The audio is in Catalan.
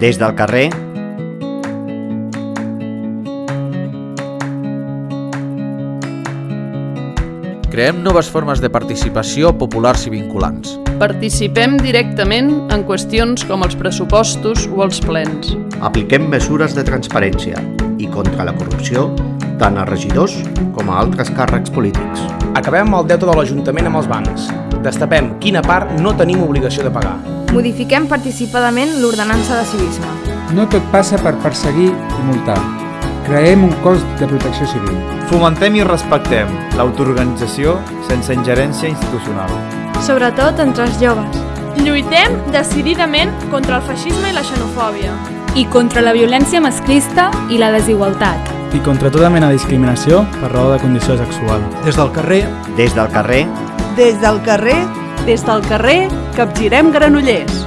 Des del carrer, Creem noves formes de participació populars i vinculants. Participem directament en qüestions com els pressupostos o els plens. apliquem mesures de transparència i contra la corrupció tant a regidors com a altres càrrecs polítics. Acabem amb el deute de l'Ajuntament amb els bancs. Destapem quina part no tenim obligació de pagar. Modifiquem participadament l'ordenança de civisme. No tot passa per perseguir i multar. Creem un cos de protecció civil. Fomentem i respectem l'autoorganització sense ingerència institucional. Sobretot entre els joves. Lluitem decididament contra el feixisme i la xenofòbia. i contra la violència masclista i la desigualtat. i contra tota mena de discriminació per raó de condició sexual. Des del carrer, Des del carrer, Des del carrer, Des del carrer, capgirem Granollers.